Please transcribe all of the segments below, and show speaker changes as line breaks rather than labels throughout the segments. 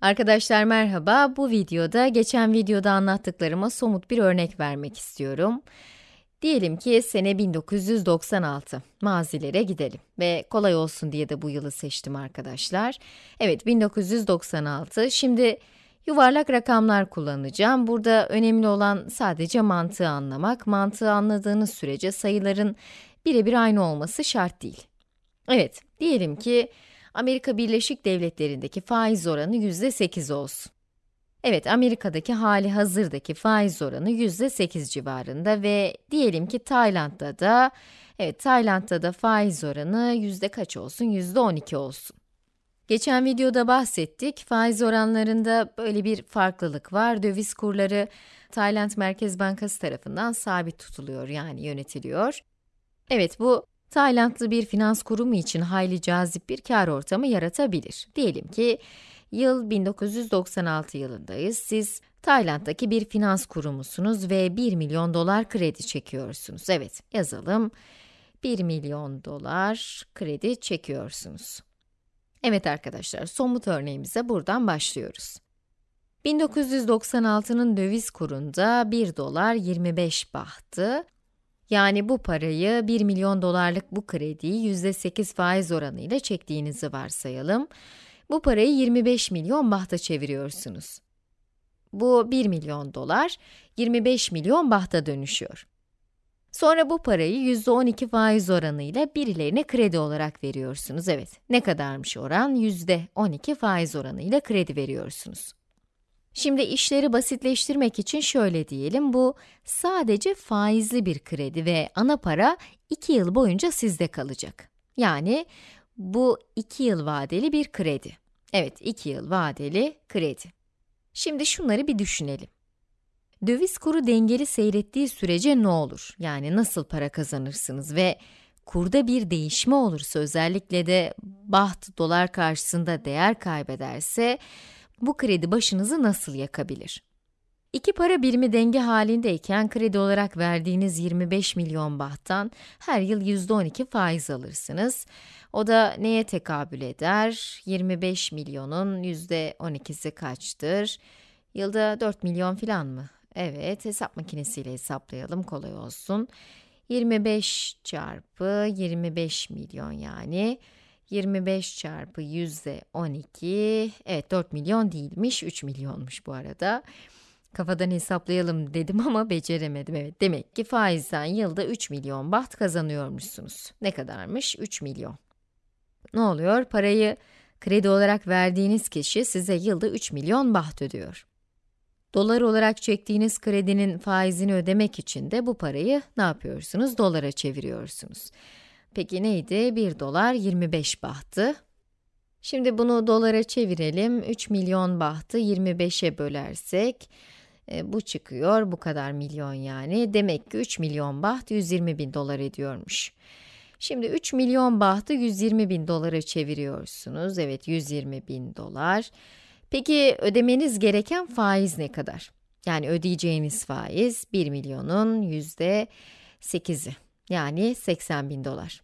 Arkadaşlar merhaba, bu videoda geçen videoda anlattıklarıma somut bir örnek vermek istiyorum. Diyelim ki sene 1996, mazilere gidelim ve kolay olsun diye de bu yılı seçtim arkadaşlar. Evet, 1996, şimdi yuvarlak rakamlar kullanacağım. Burada önemli olan sadece mantığı anlamak. Mantığı anladığınız sürece sayıların birebir aynı olması şart değil. Evet, diyelim ki Amerika Birleşik Devletleri'ndeki faiz oranı yüzde 8 olsun. Evet, Amerika'daki hali hazırdaki faiz oranı yüzde 8 civarında ve diyelim ki Tayland'da da, evet Tayland'da da faiz oranı yüzde kaç olsun? Yüzde 12 olsun. Geçen videoda bahsettik, faiz oranlarında böyle bir farklılık var. Döviz kurları Tayland Merkez Bankası tarafından sabit tutuluyor, yani yönetiliyor. Evet, bu Taylandlı bir finans kurumu için hayli cazip bir kar ortamı yaratabilir. Diyelim ki yıl 1996 yılındayız. Siz Tayland'daki bir finans kurumusunuz ve 1 milyon dolar kredi çekiyorsunuz. Evet, yazalım. 1 milyon dolar kredi çekiyorsunuz. Evet arkadaşlar, somut örneğimize buradan başlıyoruz. 1996'nın döviz kurunda 1 dolar 25 bahtı. Yani bu parayı 1 milyon dolarlık bu krediyi %8 faiz oranıyla çektiğinizi varsayalım. Bu parayı 25 milyon bahta çeviriyorsunuz. Bu 1 milyon dolar, 25 milyon bahta dönüşüyor. Sonra bu parayı %12 faiz oranıyla birilerine kredi olarak veriyorsunuz. Evet, ne kadarmış oran? %12 faiz oranıyla kredi veriyorsunuz. Şimdi işleri basitleştirmek için şöyle diyelim, bu sadece faizli bir kredi ve ana para 2 yıl boyunca sizde kalacak. Yani bu 2 yıl vadeli bir kredi. Evet, 2 yıl vadeli kredi. Şimdi şunları bir düşünelim. Döviz kuru dengeli seyrettiği sürece ne olur? Yani nasıl para kazanırsınız ve kurda bir değişme olursa özellikle de baht dolar karşısında değer kaybederse bu kredi başınızı nasıl yakabilir? İki para birimi denge halindeyken kredi olarak verdiğiniz 25 milyon bahttan her yıl %12 faiz alırsınız. O da neye tekabül eder? 25 milyonun %12'si kaçtır? Yılda 4 milyon falan mı? Evet, hesap makinesiyle hesaplayalım, kolay olsun. 25 çarpı 25 milyon yani. 25 çarpı yüzde 12, evet 4 milyon değilmiş, 3 milyonmuş bu arada. Kafadan hesaplayalım dedim ama beceremedim. Evet, demek ki faizden yılda 3 milyon baht kazanıyormuşsunuz. Ne kadarmış? 3 milyon. Ne oluyor? Parayı kredi olarak verdiğiniz kişi size yılda 3 milyon baht ödüyor. Dolar olarak çektiğiniz kredinin faizini ödemek için de bu parayı ne yapıyorsunuz? Dolara çeviriyorsunuz. Peki neydi? 1 dolar 25 bahtı. Şimdi bunu dolara çevirelim. 3 milyon bahtı 25'e bölersek, e, bu çıkıyor, bu kadar milyon yani. Demek ki 3 milyon baht 120 bin dolar ediyormuş. Şimdi 3 milyon bahtı 120 bin dolara çeviriyorsunuz. Evet, 120 bin dolar. Peki ödemeniz gereken faiz ne kadar? Yani ödeyeceğiniz faiz 1 milyonun yüzde 8'i. Yani 80 bin dolar.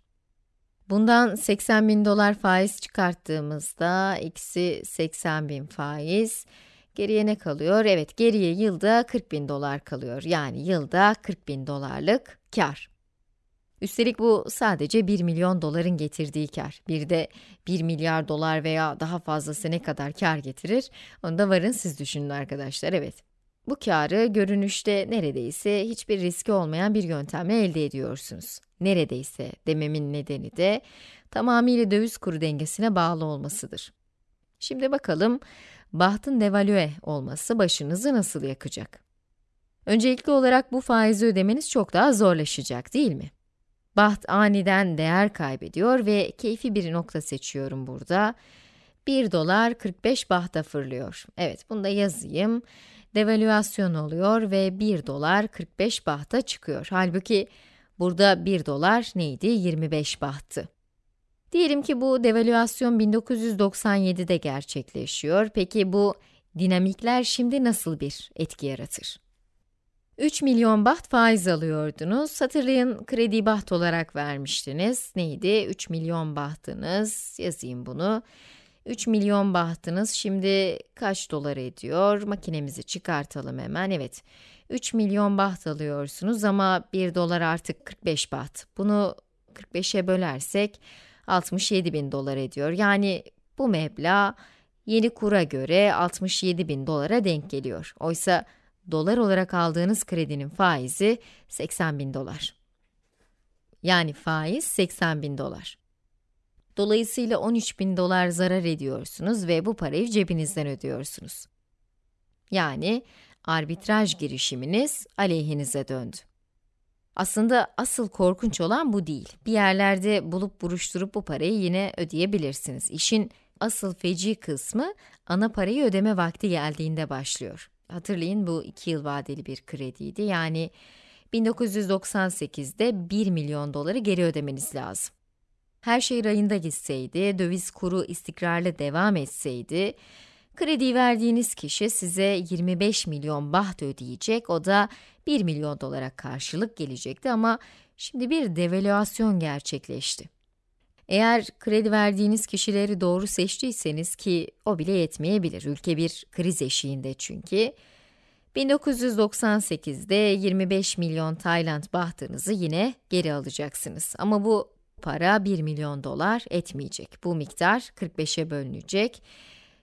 Bundan 80 bin dolar faiz çıkarttığımızda, eksi 80 bin faiz, geriye ne kalıyor? Evet, geriye yılda 40 bin dolar kalıyor. Yani yılda 40 bin dolarlık kar. Üstelik bu sadece 1 milyon doların getirdiği kar. Bir de 1 milyar dolar veya daha fazlası ne kadar kar getirir? Onu da varın siz düşünün arkadaşlar, evet. Bu karı görünüşte neredeyse hiçbir riski olmayan bir yöntemle elde ediyorsunuz. Neredeyse dememin nedeni de tamamıyla döviz kuru dengesine bağlı olmasıdır. Şimdi bakalım, bahtın devalüe olması başınızı nasıl yakacak? Öncelikli olarak bu faizi ödemeniz çok daha zorlaşacak değil mi? Baht aniden değer kaybediyor ve keyfi bir nokta seçiyorum burada. 1 dolar 45 bahta fırlıyor. Evet, bunu da yazayım devalüasyon oluyor ve 1 dolar 45 bahta çıkıyor. Halbuki burada 1 dolar neydi? 25 bahtı. Diyelim ki bu devalüasyon 1997'de gerçekleşiyor. Peki bu dinamikler şimdi nasıl bir etki yaratır? 3 milyon baht faiz alıyordunuz. Hatırlayın kredi baht olarak vermiştiniz. Neydi? 3 milyon bahtınız. Yazayım bunu. 3 milyon bahtınız şimdi kaç dolar ediyor? Makinemizi çıkartalım hemen. Evet, 3 milyon baht alıyorsunuz ama 1 dolar artık 45 baht. Bunu 45'e bölersek 67 bin dolar ediyor. Yani bu meblağ yeni kura göre 67 bin dolara denk geliyor. Oysa dolar olarak aldığınız kredinin faizi 80 bin dolar. Yani faiz 80 bin dolar. Dolayısıyla 13 bin dolar zarar ediyorsunuz ve bu parayı cebinizden ödüyorsunuz. Yani arbitraj girişiminiz aleyhinize döndü. Aslında asıl korkunç olan bu değil. Bir yerlerde bulup buruşturup bu parayı yine ödeyebilirsiniz. İşin asıl feci kısmı ana parayı ödeme vakti geldiğinde başlıyor. Hatırlayın bu 2 yıl vadeli bir krediydi. Yani 1998'de 1 milyon doları geri ödemeniz lazım. Her şey rayında gitseydi, döviz kuru istikrarlı devam etseydi, kredi verdiğiniz kişi size 25 milyon baht ödeyecek, o da 1 milyon dolara karşılık gelecekti ama şimdi bir devalüasyon gerçekleşti. Eğer kredi verdiğiniz kişileri doğru seçtiyseniz ki o bile yetmeyebilir, ülke bir kriz eşiğinde çünkü, 1998'de 25 milyon Tayland bahtınızı yine geri alacaksınız. Ama bu para 1 milyon dolar etmeyecek. Bu miktar 45'e bölünecek.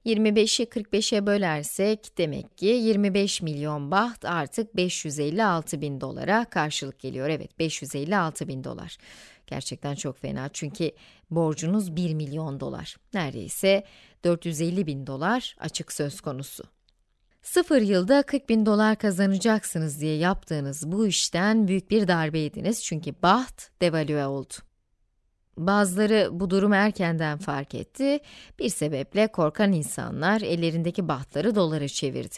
25'i 45'e bölersek demek ki 25 milyon baht artık 556 bin dolara karşılık geliyor. Evet 556 bin dolar. Gerçekten çok fena çünkü borcunuz 1 milyon dolar. Neredeyse 450 bin dolar açık söz konusu. Sıfır yılda 40 bin dolar kazanacaksınız diye yaptığınız bu işten büyük bir darbe yediniz çünkü baht devalüe oldu. Bazıları bu durumu erkenden fark etti, bir sebeple korkan insanlar ellerindeki bahtları dolara çevirdi.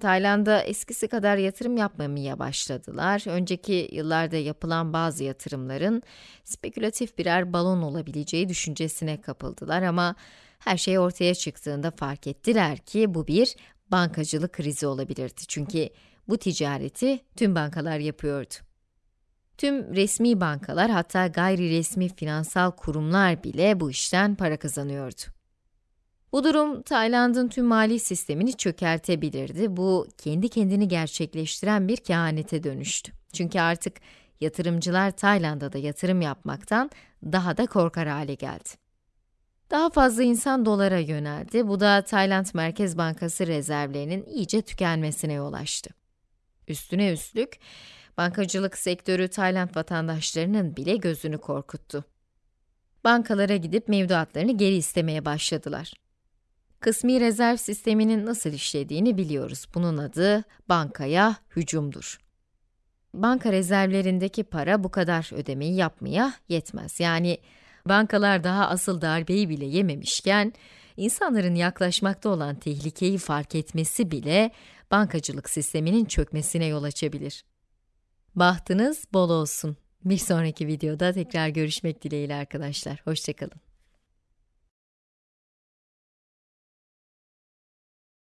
Tayland'a eskisi kadar yatırım yapmamaya başladılar. Önceki yıllarda yapılan bazı yatırımların spekülatif birer balon olabileceği düşüncesine kapıldılar ama her şey ortaya çıktığında fark ettiler ki bu bir bankacılık krizi olabilirdi. Çünkü bu ticareti tüm bankalar yapıyordu. Tüm resmi bankalar hatta gayri resmi finansal kurumlar bile bu işten para kazanıyordu. Bu durum Tayland'ın tüm mali sistemini çökertebilirdi. Bu kendi kendini gerçekleştiren bir kehanete dönüştü. Çünkü artık yatırımcılar Tayland'a da yatırım yapmaktan daha da korkar hale geldi. Daha fazla insan dolara yöneldi. Bu da Tayland Merkez Bankası rezervlerinin iyice tükenmesine yol açtı. Üstüne üstlük, bankacılık sektörü Tayland vatandaşlarının bile gözünü korkuttu. Bankalara gidip mevduatlarını geri istemeye başladılar. Kısmi rezerv sisteminin nasıl işlediğini biliyoruz. Bunun adı bankaya hücumdur. Banka rezervlerindeki para bu kadar ödemeyi yapmaya yetmez. Yani bankalar daha asıl darbeyi bile yememişken, insanların yaklaşmakta olan tehlikeyi fark etmesi bile bankacılık sisteminin çökmesine yol açabilir. Bahtınız bol olsun. Bir sonraki videoda tekrar görüşmek dileğiyle arkadaşlar. Hoşçakalın.